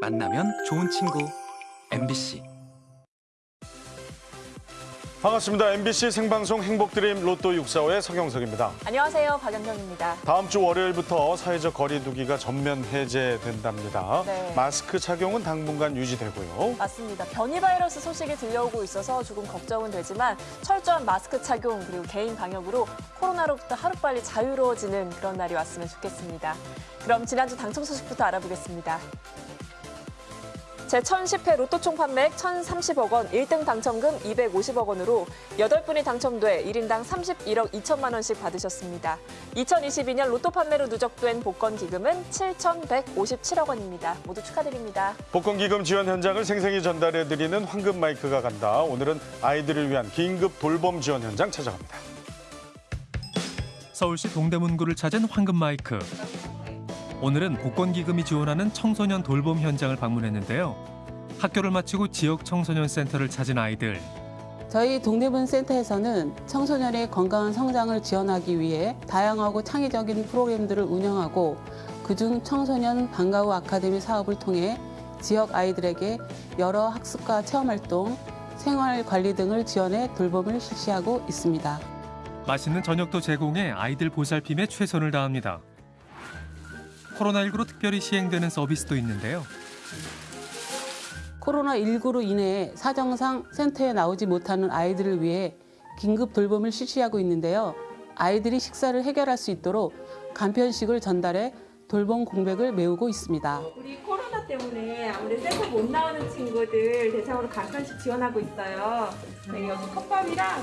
만나면 좋은 친구. MBC 반갑습니다. MBC 생방송 행복드림 로또 645의 서경석입니다. 안녕하세요. 박연경입니다. 다음 주 월요일부터 사회적 거리 두기가 전면 해제된답니다. 네. 마스크 착용은 당분간 유지되고요. 맞습니다. 변이 바이러스 소식이 들려오고 있어서 조금 걱정은 되지만 철저한 마스크 착용 그리고 개인 방역으로 코로나로부터 하루빨리 자유로워지는 그런 날이 왔으면 좋겠습니다. 그럼 지난주 당첨 소식부터 알아보겠습니다. 제1010회 로또 총 판매액 1,030억 원, 1등 당첨금 250억 원으로 8분이 당첨돼 1인당 31억 2천만 원씩 받으셨습니다. 2022년 로또 판매로 누적된 복권 기금은 7,157억 원입니다. 모두 축하드립니다. 복권 기금 지원 현장을 생생히 전달해드리는 황금 마이크가 간다. 오늘은 아이들을 위한 긴급 돌봄 지원 현장 찾아갑니다. 서울시 동대문구를 찾은 황금 마이크. 오늘은 복권기금이 지원하는 청소년 돌봄 현장을 방문했는데요. 학교를 마치고 지역 청소년 센터를 찾은 아이들. 저희 동대문 센터에서는 청소년의 건강한 성장을 지원하기 위해 다양하고 창의적인 프로그램들을 운영하고 그중 청소년 방과후 아카데미 사업을 통해 지역 아이들에게 여러 학습과 체험활동, 생활 관리 등을 지원해 돌봄을 실시하고 있습니다. 맛있는 저녁도 제공해 아이들 보살핌에 최선을 다합니다. 코로나19로 특별히 시행되는 서비스도 있는데요. 코로나19로 인해 사정상 센터에 나오지 못하는 아이들을 위해 긴급 돌봄을 실시하고 있는데요. 아이들이 식사를 해결할 수 있도록 간편식을 전달해 돌봄 공백을 메우고 있습니다. 우리 코로나 때문에 아무래도 센터 못 나오는 친구들 대상으로 간편식 지원하고 있어요. 네, 여기 컵밥이랑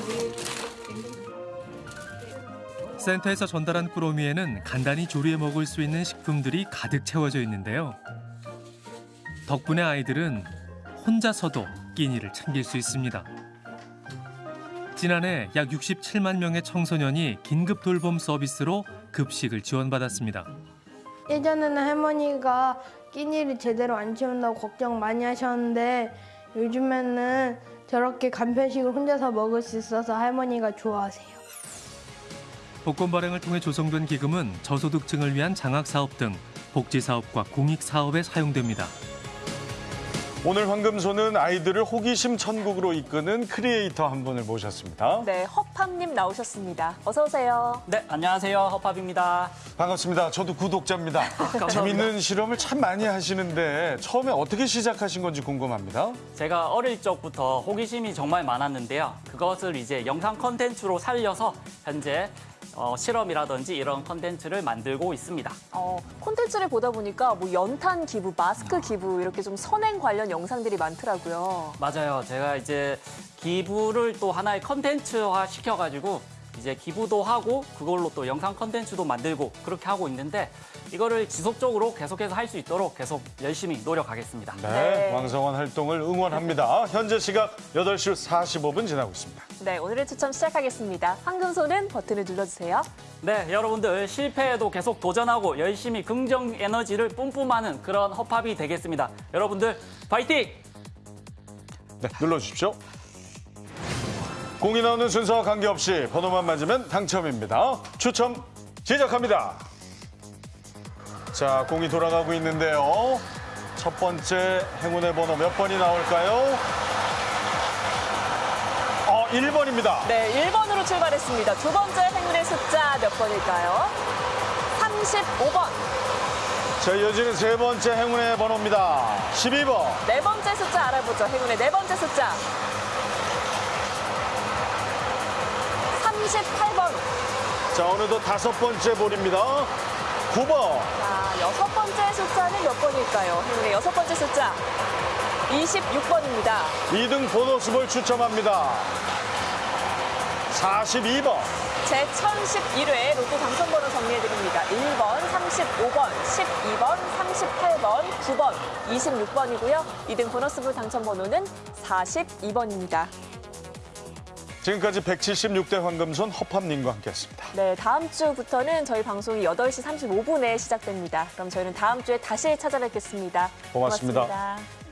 센터에서 전달한 꾸러미에는 간단히 조리해 먹을 수 있는 식품들이 가득 채워져 있는데요. 덕분에 아이들은 혼자서도 끼니를 챙길 수 있습니다. 지난해 약 67만 명의 청소년이 긴급 돌봄 서비스로 급식을 지원받았습니다. 예전에는 할머니가 끼니를 제대로 안 채운다고 걱정 많이 하셨는데 요즘에는 저렇게 간편식을 혼자서 먹을 수 있어서 할머니가 좋아하세요. 복권 발행을 통해 조성된 기금은 저소득층을 위한 장학사업 등 복지사업과 공익사업에 사용됩니다. 오늘 황금소는 아이들을 호기심 천국으로 이끄는 크리에이터 한 분을 모셨습니다. 네, 허팝님 나오셨습니다. 어서 오세요. 네, 안녕하세요. 허팝입니다. 반갑습니다. 저도 구독자입니다. 재밌는 실험을 참 많이 하시는데 처음에 어떻게 시작하신 건지 궁금합니다. 제가 어릴 적부터 호기심이 정말 많았는데요. 그것을 이제 영상 컨텐츠로 살려서 현재 어, 실험이라든지 이런 컨텐츠를 만들고 있습니다. 어, 콘텐츠를 보다 보니까 뭐 연탄 기부, 마스크 기부 이렇게 좀 선행 관련 영상들이 많더라고요. 맞아요. 제가 이제 기부를 또 하나의 컨텐츠화 시켜가지고 이제 기부도 하고 그걸로 또 영상 컨텐츠도 만들고 그렇게 하고 있는데 이거를 지속적으로 계속해서 할 수 있도록 계속 열심히 노력하겠습니다. 네, 네. 왕성한 활동을 응원합니다. 현재 시각 8시 45분 지나고 있습니다. 네, 오늘의 추첨 시작하겠습니다. 황금손은 버튼을 눌러주세요. 네, 여러분들 실패에도 계속 도전하고 열심히 긍정 에너지를 뿜뿜하는 그런 허팝이 되겠습니다. 여러분들 파이팅! 네, 눌러주십시오. 공이 나오는 순서와 관계없이 번호만 맞으면 당첨입니다. 추첨 시작합니다. 자, 공이 돌아가고 있는데요. 첫 번째 행운의 번호 몇 번이 나올까요? 어, 1번입니다. 네, 1번으로 출발했습니다. 두 번째 행운의 숫자 몇 번일까요? 35번. 자, 이어지는 세 번째 행운의 번호입니다. 12번. 네 번째 숫자 알아보죠. 행운의 네 번째 숫자. 38번. 자, 어느덧 다섯 번째 볼입니다. 9번. 자, 여섯 번째 숫자는 몇 번일까요? 행운의 여섯 번째 숫자. 26번입니다. 2등 보너스볼 추첨합니다. 42번. 제 1011회 로또 당첨번호 정리해드립니다. 1번, 35번, 12번, 38번, 9번, 26번이고요. 2등 보너스볼 당첨번호는 42번입니다. 지금까지 176대 황금손 허팝님과 함께했습니다. 네, 다음 주부터는 저희 방송이 8시 35분에 시작됩니다. 그럼 저희는 다음 주에 다시 찾아뵙겠습니다 고맙습니다. 고맙습니다.